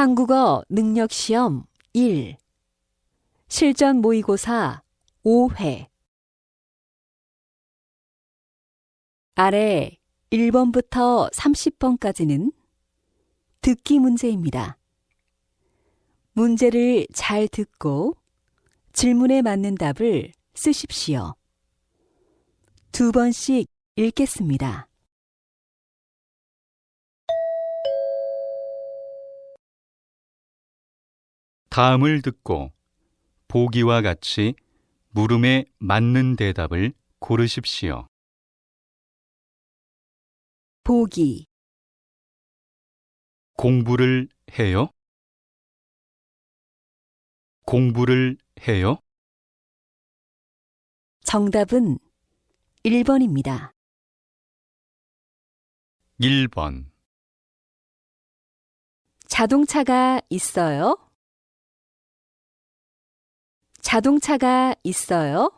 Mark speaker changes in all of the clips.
Speaker 1: 한국어 능력 시험 1 실전 모의고사 5회 아래 1번부터 30번까지는 듣기 문제입니다. 문제를 잘 듣고 질문에 맞는 답을 쓰십시오. 두 번씩 읽겠습니다.
Speaker 2: 다음을 듣고 보기와 같이 물음에 맞는 대답을 고르십시오.
Speaker 1: 보기
Speaker 2: 공부를 해요? 공부를 해요?
Speaker 1: 정답은 1번입니다.
Speaker 2: 1번
Speaker 1: 자동차가 있어요? 자동차가 있어요?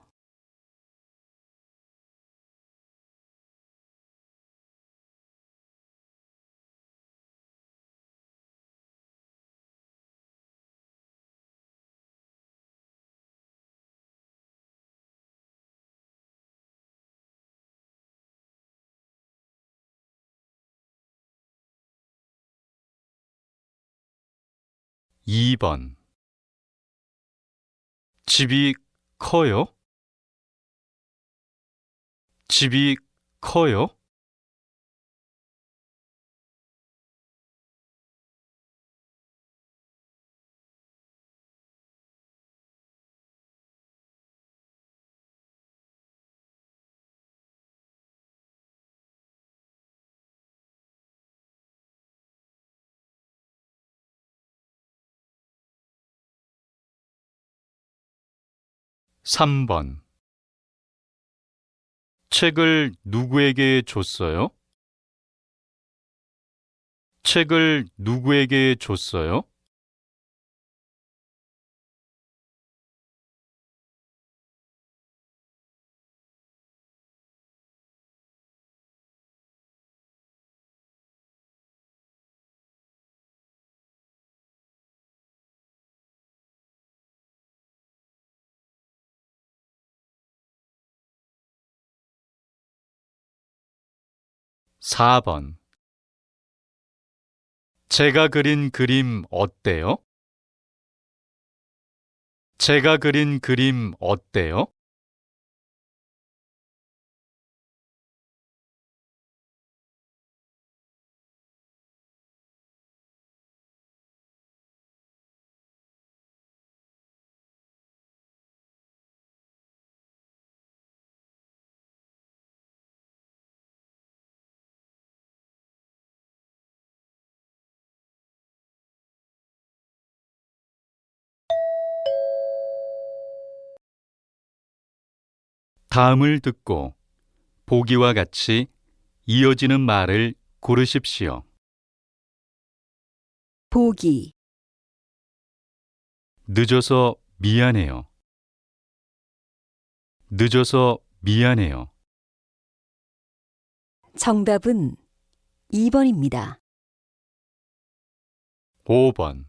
Speaker 2: 2번 집이 커요? 집이 커요? 3번 책을 누구에게 줬어요? 책을 누구에게 줬어요? 4번 제가 그린 그림 어때요? 제가 그린 그림 어때요? ' 다음을 듣고 보기와 같이 이어지는 말을 고르십시오.
Speaker 1: 보기
Speaker 2: 늦어서 미안해요. 늦어서 미안해요.
Speaker 1: 정답은 2번입니다.
Speaker 2: 5번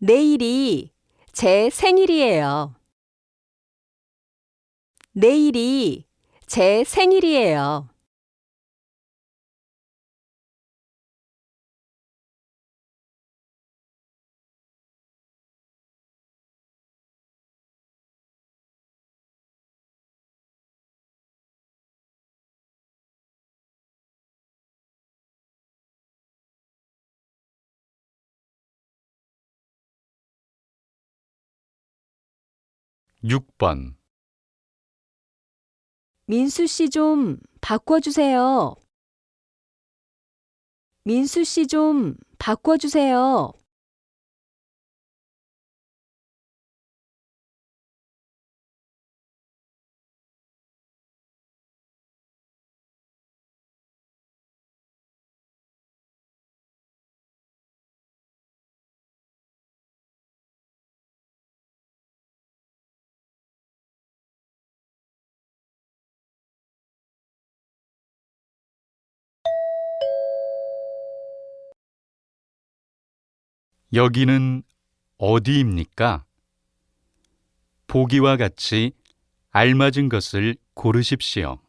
Speaker 1: 내일이 제 생일이에요. 내일이 제 생일이에요.
Speaker 2: 6번
Speaker 1: 민수 씨 좀 바꿔주세요. 민수 씨 좀 바꿔주세요.
Speaker 2: 여기는 어디입니까? 보기와 같이 알맞은 것을 고르십시오.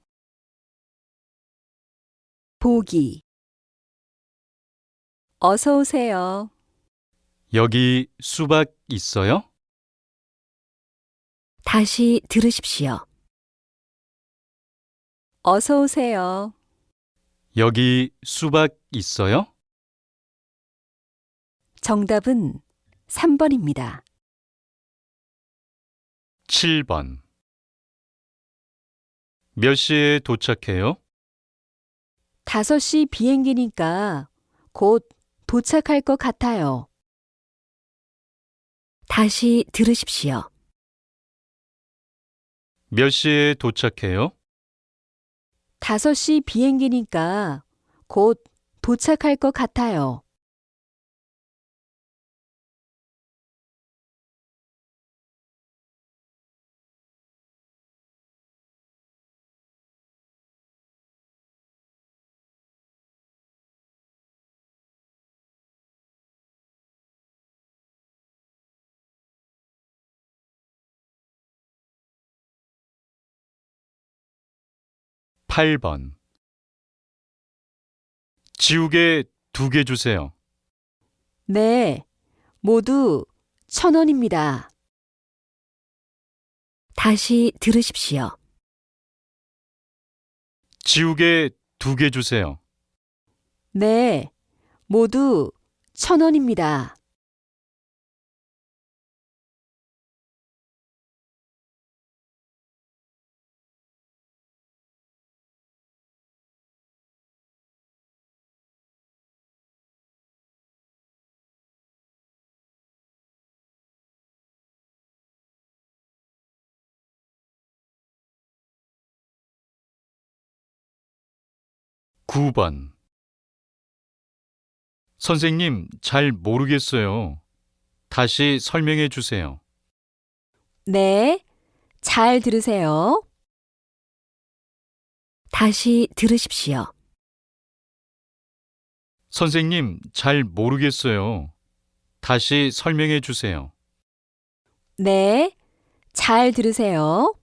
Speaker 1: 보기. 어서 오세요.
Speaker 2: 여기 수박 있어요?
Speaker 1: 다시 들으십시오. 어서 오세요.
Speaker 2: 여기 수박 있어요?
Speaker 1: 정답은 3번입니다.
Speaker 2: 7번. 몇 시에 도착해요?
Speaker 1: 5시 비행기니까 곧 도착할 것 같아요. 다시 들으십시오.
Speaker 2: 몇 시에 도착해요?
Speaker 1: 5시 비행기니까 곧 도착할 것 같아요.
Speaker 2: 팔번 지우개 두 개 주세요.
Speaker 1: 네, 모두 천 원입니다. 다시 들으십시오.
Speaker 2: 지우개 두 개 주세요.
Speaker 1: 네, 모두 천 원입니다.
Speaker 2: 구번 선생님, 잘 모르겠어요. 다시 설명해 주세요.
Speaker 1: 네, 잘 들으세요. 다시 들으십시오.
Speaker 2: 선생님, 잘 모르겠어요. 다시 설명해 주세요.
Speaker 1: 네, 잘 들으세요.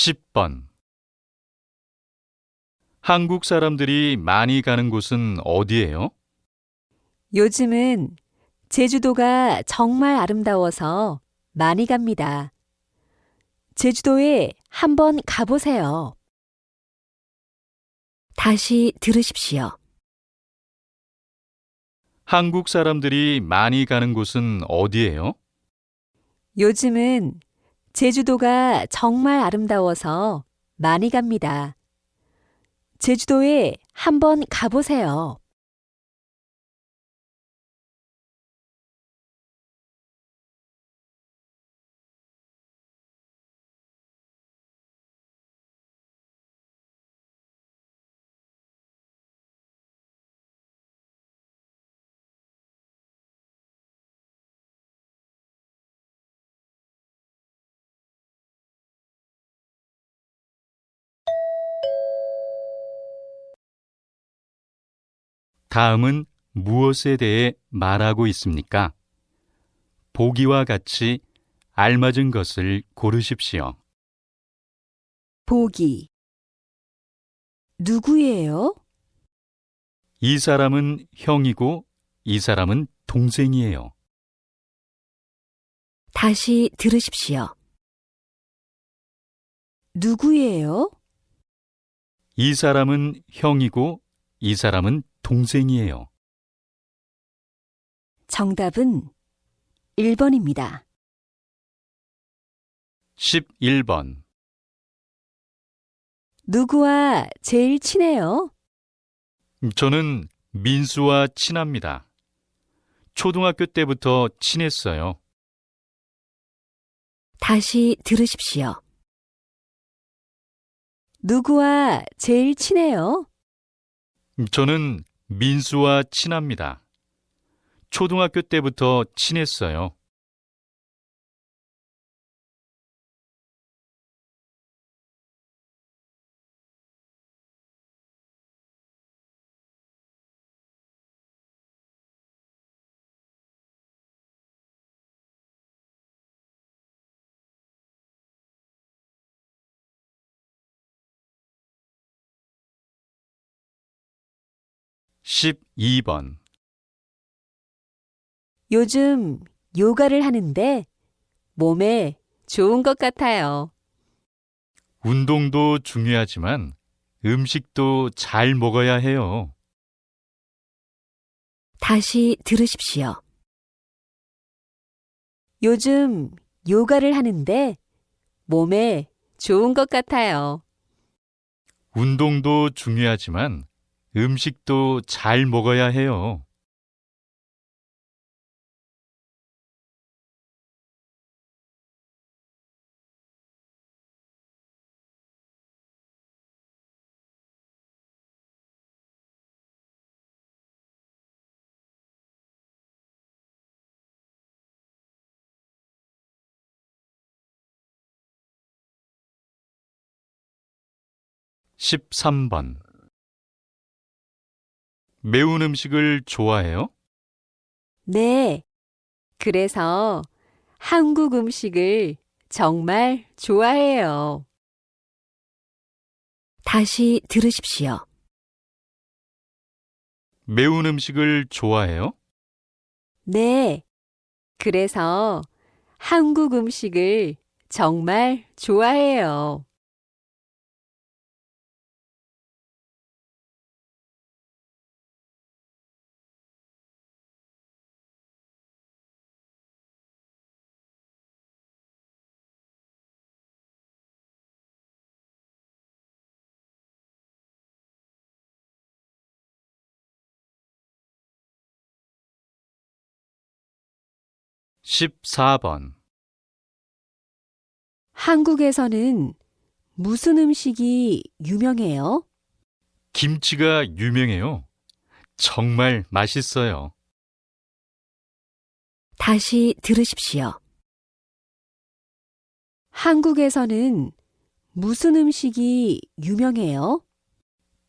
Speaker 2: 십번 한국 사람들이 많이 가는 곳은 어디예요?
Speaker 1: 요즘은 제주도가 정말 아름다워서 많이 갑니다. 제주도에 한번 가보세요. 다시 들으십시오.
Speaker 2: 한국 사람들이 많이 가는 곳은 어디예요?
Speaker 1: 요즘은 제주도가 정말 아름다워서 많이 갑니다. 제주도에 한번 가보세요.
Speaker 2: 다음은 무엇에 대해 말하고 있습니까? 보기와 같이 알맞은 것을 고르십시오.
Speaker 1: 보기. 누구예요?
Speaker 2: 이 사람은 형이고 이 사람은 동생이에요.
Speaker 1: 다시 들으십시오. 누구예요?
Speaker 2: 이 사람은 형이고 이 사람은 동생이에요.
Speaker 1: 정답은 1번입니다.
Speaker 2: 11번.
Speaker 1: 누구와 제일 친해요?
Speaker 2: 저는 민수와 친합니다. 초등학교 때부터 친했어요.
Speaker 1: 다시 들으십시오. 누구와 제일 친해요?
Speaker 2: 저는 민수와 친합니다. 초등학교 때부터 친했어요. 십이 번
Speaker 1: 요즘 요가를 하는데 몸에 좋은 것 같아요.
Speaker 2: 운동도 중요하지만 음식도 잘 먹어야 해요.
Speaker 1: 다시 들으십시오. 요즘 요가를 하는데 몸에 좋은 것 같아요.
Speaker 2: 운동도 중요하지만 음식도 잘 먹어야 해요. 십삼 번 매운 음식을 좋아해요?
Speaker 1: 네. 그래서 한국 음식을 정말 좋아해요. 다시 들으십시오.
Speaker 2: 매운 음식을 좋아해요?
Speaker 1: 네. 그래서 한국 음식을 정말 좋아해요.
Speaker 2: 십사 번
Speaker 1: 한국에서는 무슨 음식이 유명해요?
Speaker 2: 김치가 유명해요. 정말 맛있어요.
Speaker 1: 다시 들으십시오. 한국에서는 무슨 음식이 유명해요?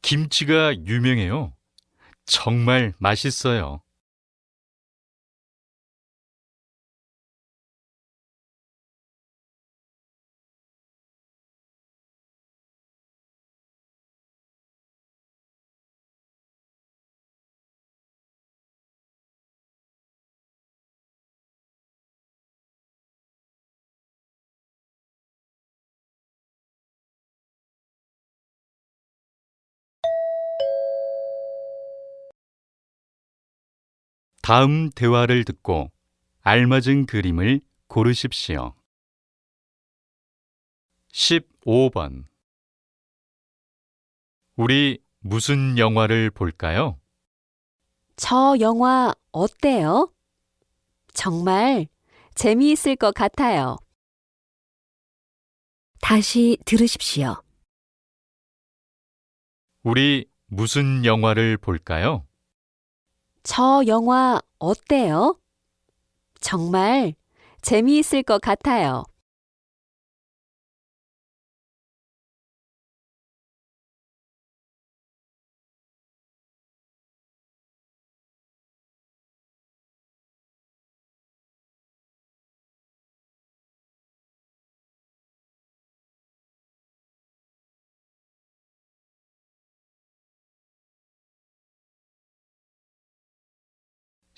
Speaker 2: 김치가 유명해요. 정말 맛있어요. 다음 대화를 듣고 알맞은 그림을 고르십시오. 15번 우리 무슨 영화를 볼까요?
Speaker 1: 저 영화 어때요? 정말 재미있을 것 같아요. 다시 들으십시오.
Speaker 2: 우리 무슨 영화를 볼까요?
Speaker 1: 저 영화 어때요? 정말 재미있을 것 같아요.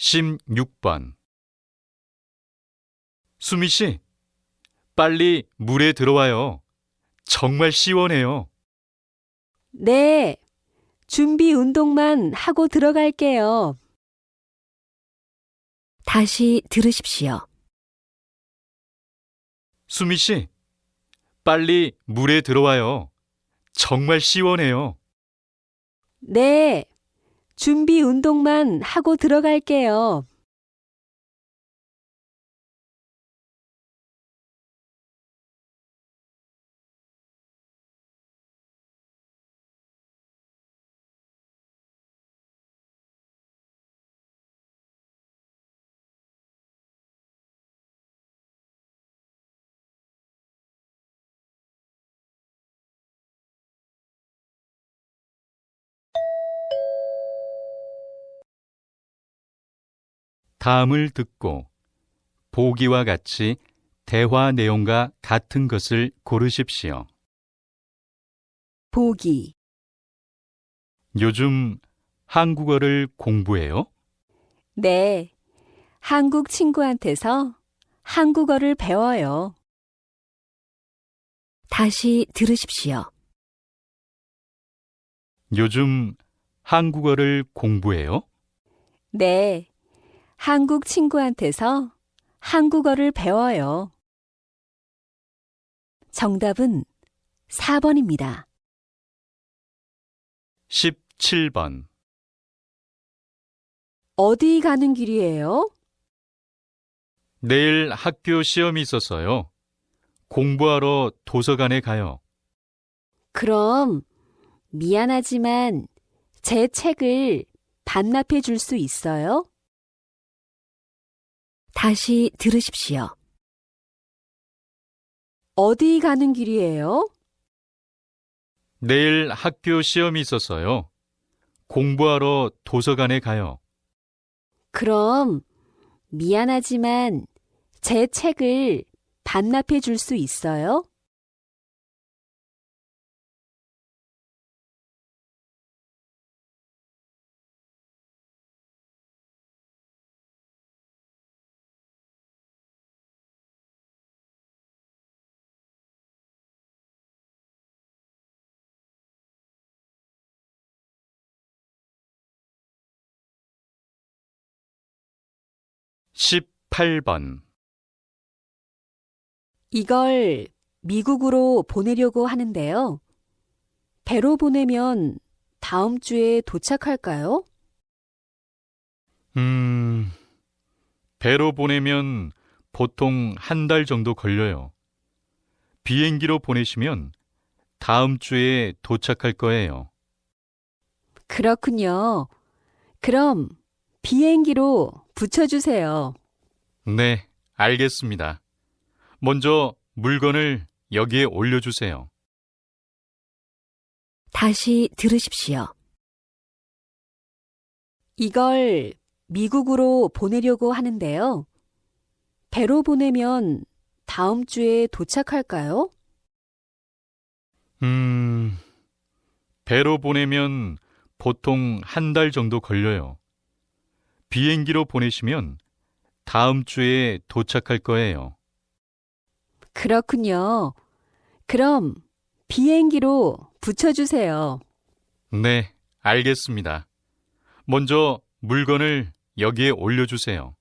Speaker 2: 십육 번 수미 씨, 빨리 물에 들어와요. 정말 시원해요.
Speaker 1: 네. 준비 운동만 하고 들어갈게요. 다시 들으십시오.
Speaker 2: 수미 씨, 빨리 물에 들어와요. 정말 시원해요.
Speaker 1: 네. 준비 운동만 하고 들어갈게요.
Speaker 2: 다음을 듣고 보기와 같이 대화 내용과 같은 것을 고르십시오.
Speaker 1: 보기,
Speaker 2: 요즘 한국어를 공부해요?
Speaker 1: 네. 한국 친구한테서 한국어를 배워요. 다시 들으십시오.
Speaker 2: 요즘 한국어를 공부해요?
Speaker 1: 네. 한국 친구한테서 한국어를 배워요. 정답은 4번입니다.
Speaker 2: 17번.
Speaker 1: 어디 가는 길이에요?
Speaker 2: 내일 학교 시험이 있어서요. 공부하러 도서관에 가요.
Speaker 1: 그럼 미안하지만 제 책을 반납해 줄 수 있어요? 다시 들으십시오. 어디 가는 길이에요?
Speaker 2: 내일 학교 시험이 있어서요. 공부하러 도서관에 가요.
Speaker 1: 그럼 미안하지만 제 책을 반납해 줄 수 있어요?
Speaker 2: 십팔 번
Speaker 1: 이걸 미국으로 보내려고 하는데요. 배로 보내면 다음 주에 도착할까요?
Speaker 2: 음, 배로 보내면 보통 한 달 정도 걸려요. 비행기로 보내시면 다음 주에 도착할 거예요.
Speaker 1: 그렇군요. 그럼 비행기로 붙여주세요.
Speaker 2: 네, 알겠습니다. 먼저 물건을 여기에 올려주세요.
Speaker 1: 다시 들으십시오. 이걸 미국으로 보내려고 하는데요. 배로 보내면 다음 주에 도착할까요?
Speaker 2: 음, 배로 보내면 보통 한 달 정도 걸려요. 비행기로 보내시면 다음 주에 도착할 거예요.
Speaker 1: 그렇군요. 그럼 비행기로 붙여주세요.
Speaker 2: 네, 알겠습니다. 먼저 물건을 여기에 올려주세요.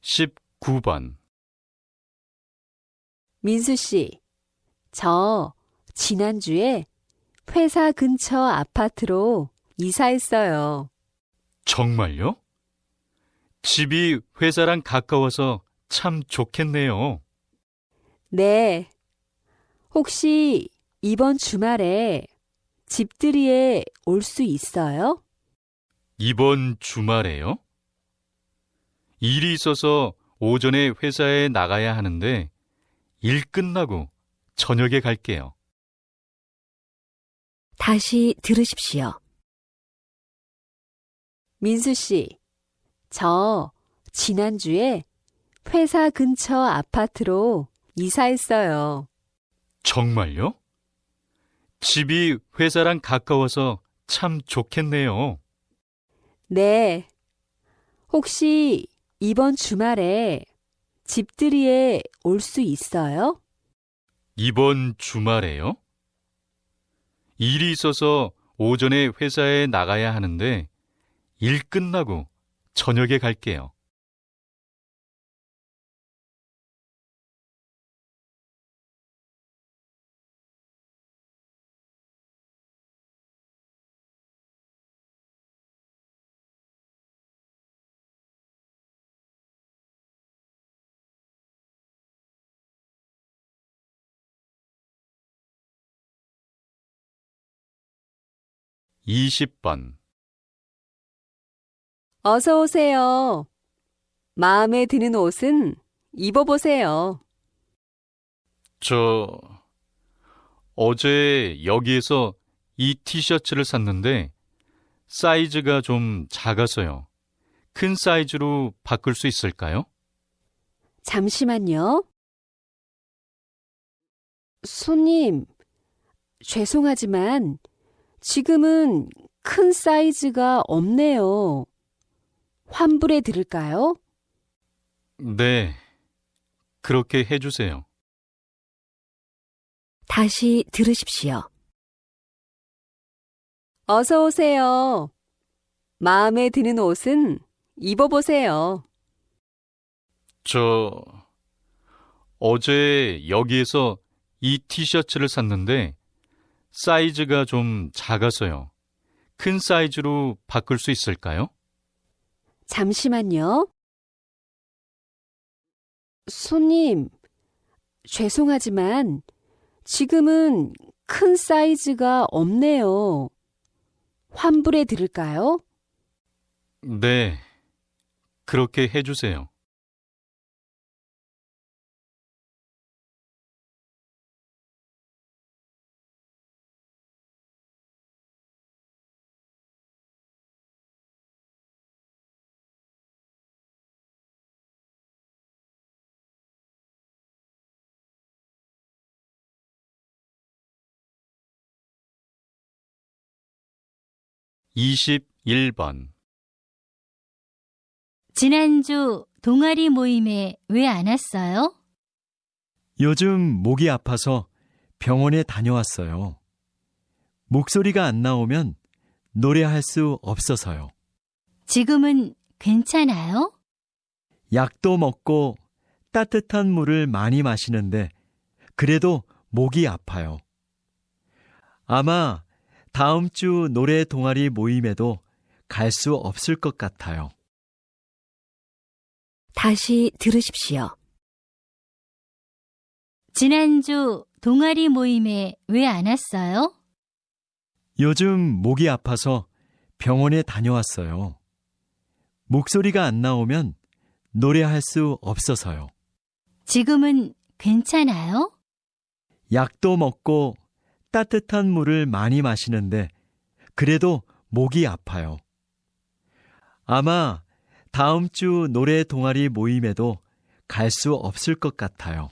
Speaker 2: 십구 번
Speaker 1: 민수 씨, 저 지난주에 회사 근처 아파트로 이사했어요.
Speaker 2: 정말요? 집이 회사랑 가까워서 참 좋겠네요.
Speaker 1: 네. 혹시 이번 주말에 집들이에 올 수 있어요?
Speaker 2: 이번 주말에요? 일이 있어서 오전에 회사에 나가야 하는데 일 끝나고 저녁에 갈게요.
Speaker 1: 다시 들으십시오. 민수 씨, 저 지난주에 회사 근처 아파트로 이사했어요.
Speaker 2: 정말요? 집이 회사랑 가까워서 참 좋겠네요.
Speaker 1: 네. 혹시 이번 주말에 집들이에 올 수 있어요?
Speaker 2: 이번 주말에요? 일이 있어서 오전에 회사에 나가야 하는데 일 끝나고 저녁에 갈게요. 20번.
Speaker 1: 어서 오세요. 마음에 드는 옷은 입어보세요.
Speaker 2: 저, 어제 여기에서 이 티셔츠를 샀는데 사이즈가 좀 작아서요. 큰 사이즈로 바꿀 수 있을까요?
Speaker 1: 잠시만요. 손님, 죄송하지만 지금은 큰 사이즈가 없네요. 환불해 드릴까요?
Speaker 2: 네. 그렇게 해주세요.
Speaker 1: 다시 들으십시오. 어서 오세요. 마음에 드는 옷은 입어보세요.
Speaker 2: 저, 어제 여기에서 이 티셔츠를 샀는데 사이즈가 좀 작아서요. 큰 사이즈로 바꿀 수 있을까요?
Speaker 1: 잠시만요. 손님, 죄송하지만 지금은 큰 사이즈가 없네요. 환불해 드릴까요?
Speaker 2: 네. 그렇게 해주세요. 이십일 번
Speaker 3: 지난주 동아리 모임에 왜 안 왔어요?
Speaker 4: 요즘 목이 아파서 병원에 다녀왔어요. 목소리가 안 나오면 노래할 수 없어서요.
Speaker 3: 지금은 괜찮아요?
Speaker 4: 약도 먹고 따뜻한 물을 많이 마시는데 그래도 목이 아파요. 아마 다음 주 노래 동아리 모임에도 갈 수 없을 것 같아요.
Speaker 1: 다시 들으십시오.
Speaker 3: 지난주 동아리 모임에 왜 안 왔어요?
Speaker 4: 요즘 목이 아파서 병원에 다녀왔어요. 목소리가 안 나오면 노래할 수 없어서요.
Speaker 3: 지금은 괜찮아요?
Speaker 4: 약도 먹고 따뜻한 물을 많이 마시는데 그래도 목이 아파요. 아마 다음 주 노래 동아리 모임에도 갈 수 없을 것 같아요.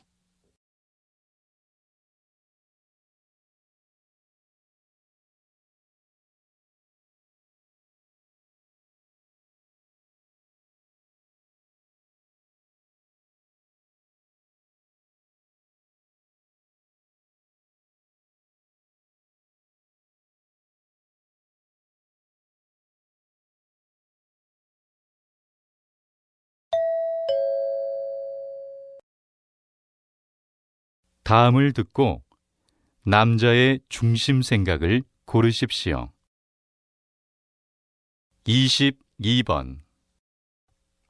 Speaker 2: 다음을 듣고 남자의 중심 생각을 고르십시오. 22번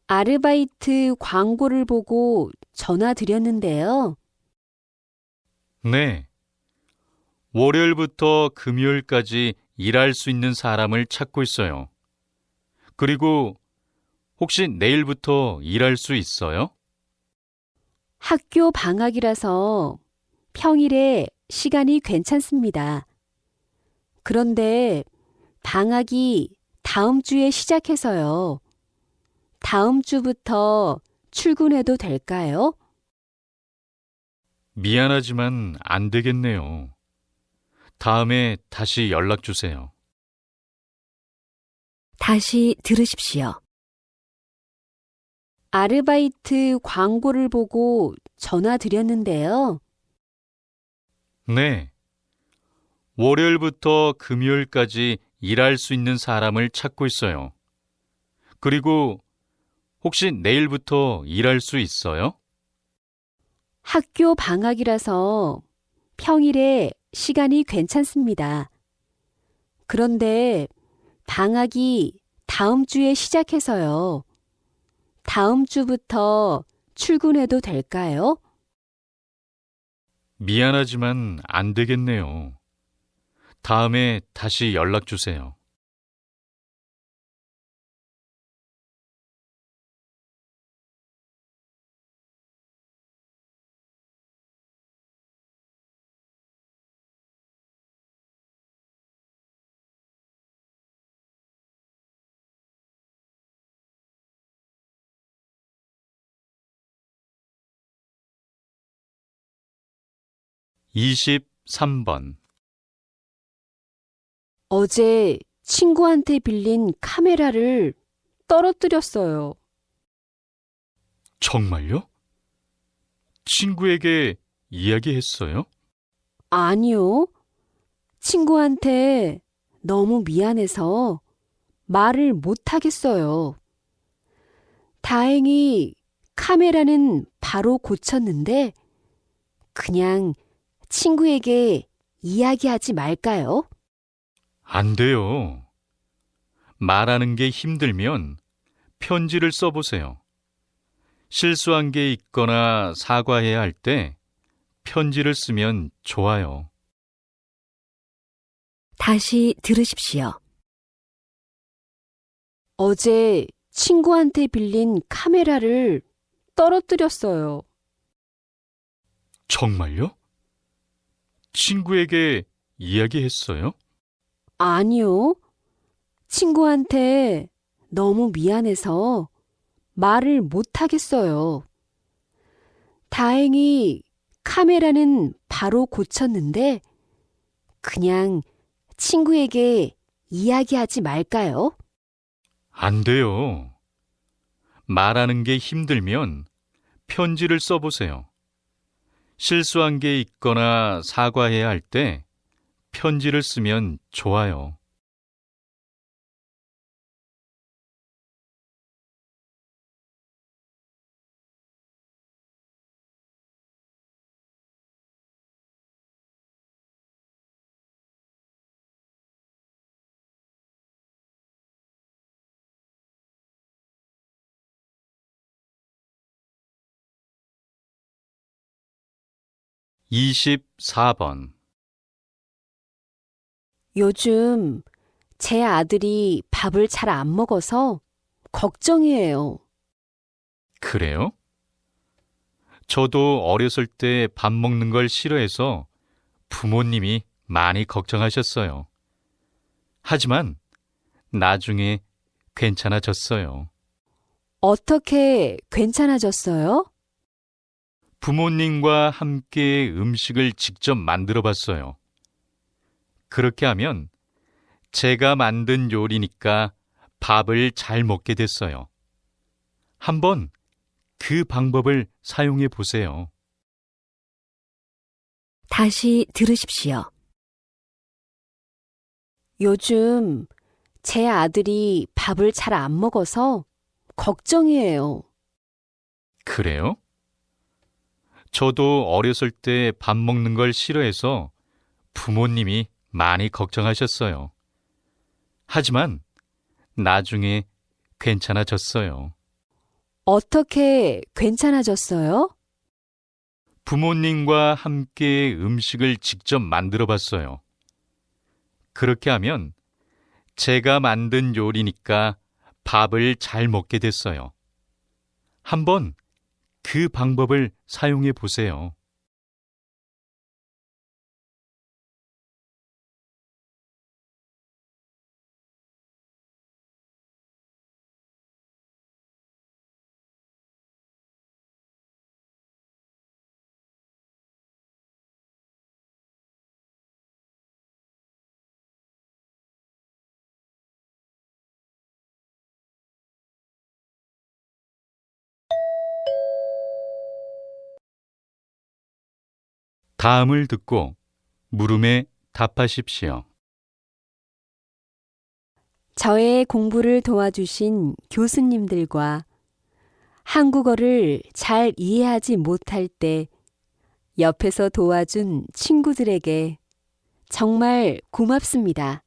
Speaker 1: 아르바이트 광고를 보고 전화 드렸는데요.
Speaker 2: 네. 월요일부터 금요일까지 일할 수 있는 사람을 찾고 있어요. 그리고 혹시 내일부터 일할 수 있어요?
Speaker 1: 학교 방학이라서 평일에 시간이 괜찮습니다. 그런데 방학이 다음 주에 시작해서요. 다음 주부터 출근해도 될까요?
Speaker 2: 미안하지만 안 되겠네요. 다음에 다시 연락 주세요.
Speaker 1: 다시 들으십시오. 아르바이트 광고를 보고 전화 드렸는데요.
Speaker 2: 네. 월요일부터 금요일까지 일할 수 있는 사람을 찾고 있어요. 그리고 혹시 내일부터 일할 수 있어요?
Speaker 1: 학교 방학이라서 평일에 시간이 괜찮습니다. 그런데 방학이 다음 주에 시작해서요. 다음 주부터 출근해도 될까요?
Speaker 2: 미안하지만 안 되겠네요. 다음에 다시 연락 주세요. 이십삼 번
Speaker 1: 어제 친구한테 빌린 카메라를 떨어뜨렸어요.
Speaker 2: 정말요? 친구에게 이야기했어요?
Speaker 1: 아니요. 친구한테 너무 미안해서 말을 못하겠어요. 다행히 카메라는 바로 고쳤는데 그냥 친구에게 이야기하지 말까요?
Speaker 2: 안 돼요. 말하는 게 힘들면 편지를 써보세요. 실수한 게 있거나 사과해야 할 때 편지를 쓰면 좋아요.
Speaker 1: 다시 들으십시오. 어제 친구한테 빌린 카메라를 떨어뜨렸어요.
Speaker 2: 정말요? 친구에게 이야기했어요?
Speaker 1: 아니요. 친구한테 너무 미안해서 말을 못하겠어요. 다행히 카메라는 바로 고쳤는데 그냥 친구에게 이야기하지 말까요?
Speaker 2: 안 돼요. 말하는 게 힘들면 편지를 써보세요. 실수한 게 있거나 사과해야 할 때 편지를 쓰면 좋아요. 이십사 번
Speaker 1: 요즘 제 아들이 밥을 잘 안 먹어서 걱정이에요.
Speaker 2: 그래요? 저도 어렸을 때 밥 먹는 걸 싫어해서 부모님이 많이 걱정하셨어요. 하지만 나중에 괜찮아졌어요.
Speaker 1: 어떻게 괜찮아졌어요?
Speaker 2: 부모님과 함께 음식을 직접 만들어 봤어요. 그렇게 하면 제가 만든 요리니까 밥을 잘 먹게 됐어요. 한번 그 방법을 사용해 보세요.
Speaker 1: 다시 들으십시오. 요즘 제 아들이 밥을 잘 안 먹어서 걱정이에요.
Speaker 2: 그래요? 저도 어렸을 때 밥 먹는 걸 싫어해서 부모님이 많이 걱정하셨어요. 하지만 나중에 괜찮아졌어요.
Speaker 1: 어떻게 괜찮아졌어요?
Speaker 2: 부모님과 함께 음식을 직접 만들어 봤어요. 그렇게 하면 제가 만든 요리니까 밥을 잘 먹게 됐어요. 한번 그 방법을 사용해 보세요. 다음을 듣고 물음에 답하십시오.
Speaker 1: 저의 공부를 도와주신 교수님들과 한국어를 잘 이해하지 못할 때 옆에서 도와준 친구들에게 정말 고맙습니다.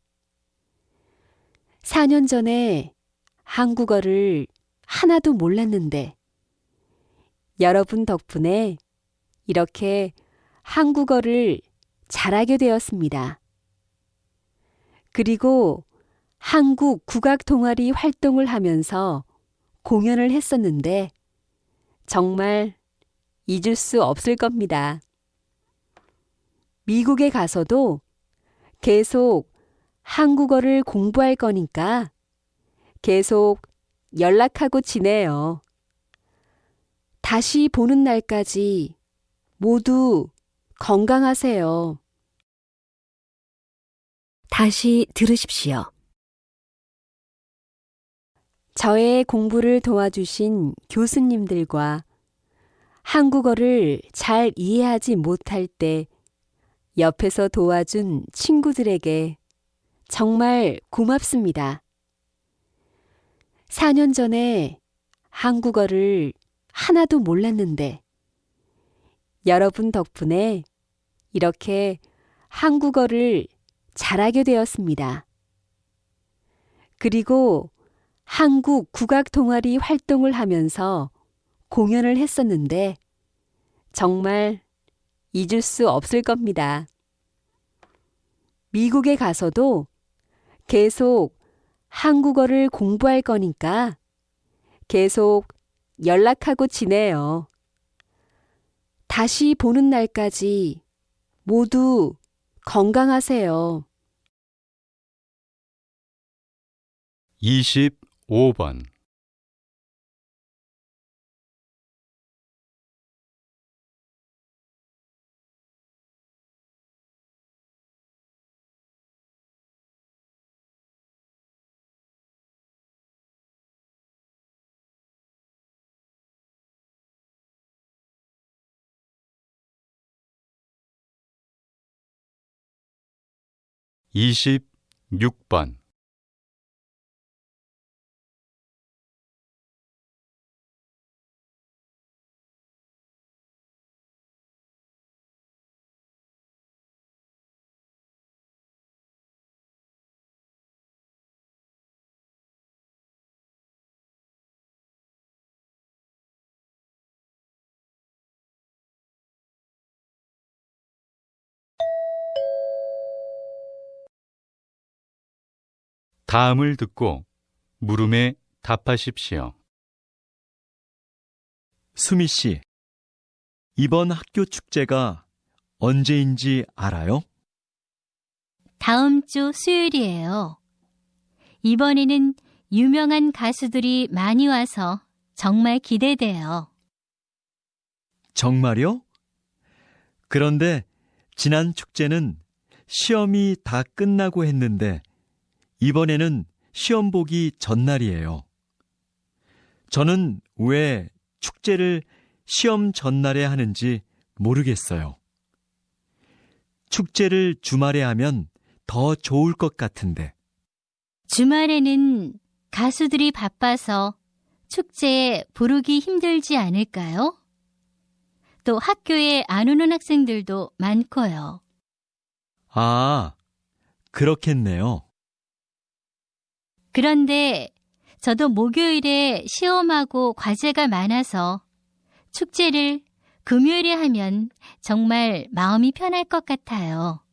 Speaker 1: 4년 전에 한국어를 하나도 몰랐는데 여러분 덕분에 이렇게 한국어를 잘하게 되었습니다. 그리고 한국 국악 동아리 활동을 하면서 공연을 했었는데 정말 잊을 수 없을 겁니다. 미국에 가서도 계속 한국어를 공부할 거니까 계속 연락하고 지내요. 다시 보는 날까지 모두 건강하세요.
Speaker 5: 다시 들으십시오.
Speaker 1: 저의 공부를 도와주신 교수님들과 한국어를 잘 이해하지 못할 때 옆에서 도와준 친구들에게 정말 고맙습니다. 4년 전에 한국어를 하나도 몰랐는데 여러분 덕분에 이렇게 한국어를 잘하게 되었습니다. 그리고 한국 국악 동아리 활동을 하면서 공연을 했었는데 정말 잊을 수 없을 겁니다. 미국에 가서도 계속 한국어를 공부할 거니까 계속 연락하고 지내요. 다시 보는 날까지 모두 건강하세요.
Speaker 2: 25번. 이십육 번 다음을 듣고 물음에 답하십시오.
Speaker 4: 수미 씨, 이번 학교 축제가 언제인지 알아요?
Speaker 3: 다음 주 수요일이에요. 이번에는 유명한 가수들이 많이 와서 정말 기대돼요.
Speaker 4: 정말요? 그런데 지난 축제는 시험이 다 끝나고 했는데 이번에는 시험 보기 전날이에요. 저는 왜 축제를 시험 전날에 하는지 모르겠어요. 축제를 주말에 하면 더 좋을 것 같은데.
Speaker 3: 주말에는 가수들이 바빠서 축제에 부르기 힘들지 않을까요? 또 학교에 안 오는 학생들도 많고요.
Speaker 4: 아, 그렇겠네요.
Speaker 3: 그런데 저도 목요일에 시험하고 과제가 많아서 축제를 금요일에 하면 정말 마음이 편할 것 같아요.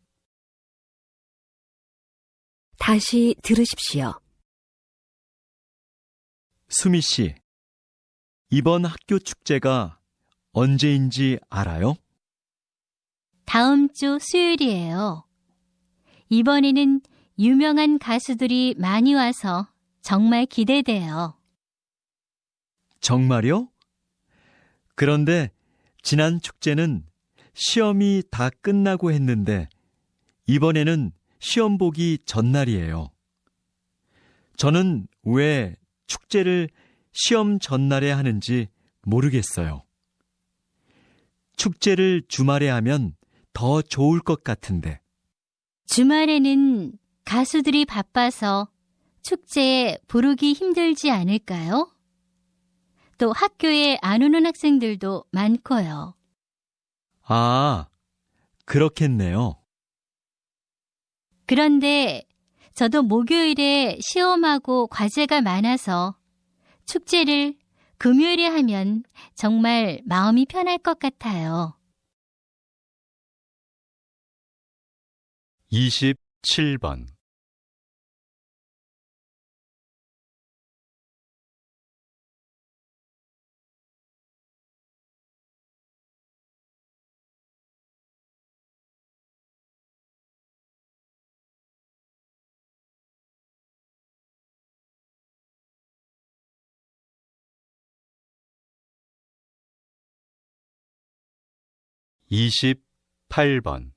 Speaker 5: 다시 들으십시오.
Speaker 4: 수미 씨, 이번 학교 축제가 언제인지 알아요?
Speaker 3: 다음 주 수요일이에요. 이번에는 유명한 가수들이 많이 와서 정말 기대돼요.
Speaker 4: 정말요? 그런데 지난 축제는 시험이 다 끝나고 했는데 이번에는 시험 보기 전날이에요. 저는 왜 축제를 시험 전날에 하는지 모르겠어요. 축제를 주말에 하면 더 좋을 것 같은데.
Speaker 3: 주말에는 가수들이 바빠서 축제에 부르기 힘들지 않을까요? 또 학교에 안 오는 학생들도 많고요.
Speaker 4: 아, 그렇겠네요.
Speaker 3: 그런데 저도 목요일에 시험하고 과제가 많아서 축제를 금요일에 하면 정말 마음이 편할 것 같아요.
Speaker 2: 27번 28번.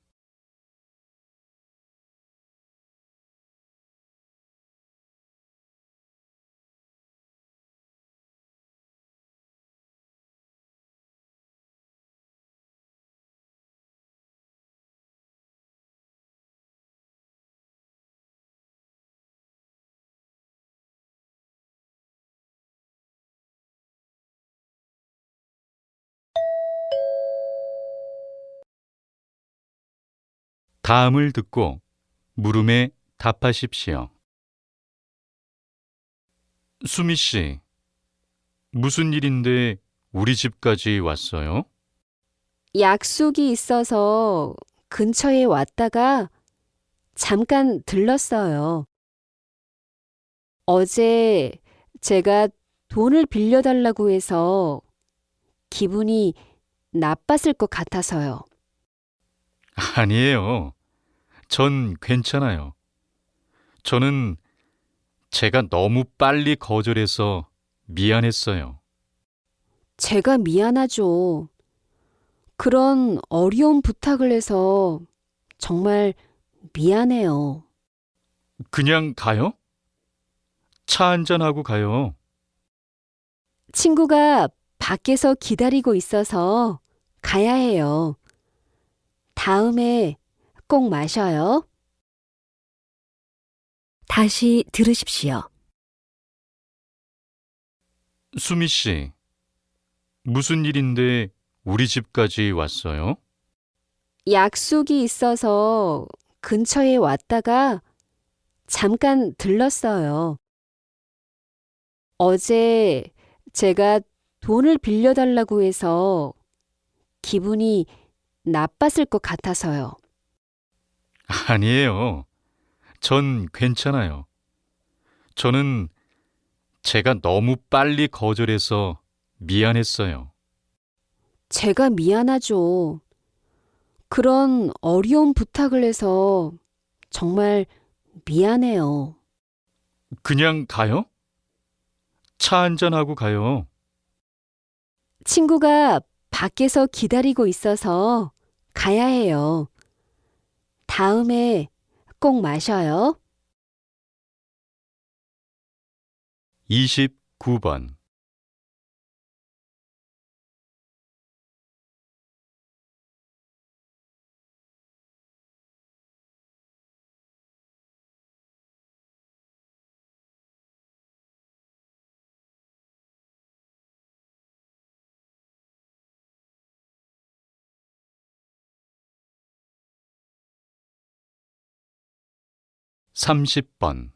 Speaker 2: 다음을 듣고 물음에 답하십시오. 수미 씨, 무슨 일인데 우리 집까지 왔어요?
Speaker 1: 약속이 있어서 근처에 왔다가 잠깐 들렀어요. 어제 제가 돈을 빌려달라고 해서 기분이 나빴을 것 같아서요.
Speaker 2: 아니에요. 전 괜찮아요. 저는 제가 너무 빨리 거절해서 미안했어요.
Speaker 1: 제가 미안하죠. 그런 어려운 부탁을 해서 정말 미안해요.
Speaker 2: 그냥 가요? 차 한잔하고 가요.
Speaker 1: 친구가 밖에서 기다리고 있어서 가야 해요. 다음에 꼭 마셔요.
Speaker 5: 다시 들으십시오.
Speaker 2: 수미 씨, 무슨 일인데 우리 집까지 왔어요?
Speaker 1: 약속이 있어서 근처에 왔다가 잠깐 들렀어요. 어제 제가 돈을 빌려달라고 해서 기분이 나빴을 것 같아서요.
Speaker 2: 아니에요. 전 괜찮아요. 저는 제가 너무 빨리 거절해서 미안했어요.
Speaker 1: 제가 미안하죠. 그런 어려운 부탁을 해서 정말 미안해요.
Speaker 2: 그냥 가요? 차 한잔하고 가요.
Speaker 1: 친구가 밖에서 기다리고 있어서 가야 해요. 다음에 꼭 마셔요.
Speaker 2: 29번. 삼십 번